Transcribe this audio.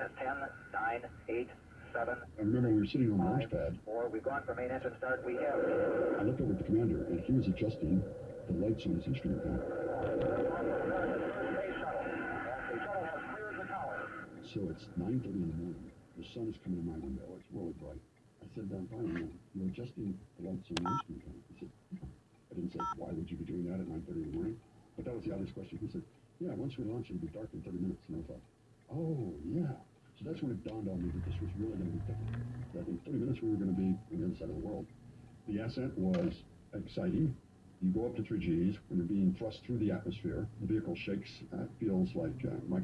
minus 10, 9, 8, 7, I remember we were sitting on the launch pad. 4. We've gone for main engine start. We have. I looked over at the commander, and he was adjusting the lights on his instrument panel. So it's 9.30 in the morning. The sun is coming in my window. It's really bright. I said, Brian, you know, you're adjusting the lights on the instrument panel. He said, I didn't say, why would you be doing that at 9.30 in the morning? But that was the obvious question. He said, yeah, once we launch, it'll be dark in 30 minutes. And I thought, oh, that's when it dawned on me that this was really going to be different. That in 30 minutes we were going to be on the other side of the world. The ascent was exciting. You go up to 3 Gs when you're being thrust through the atmosphere. The vehicle shakes. Uh, feels like uh, my.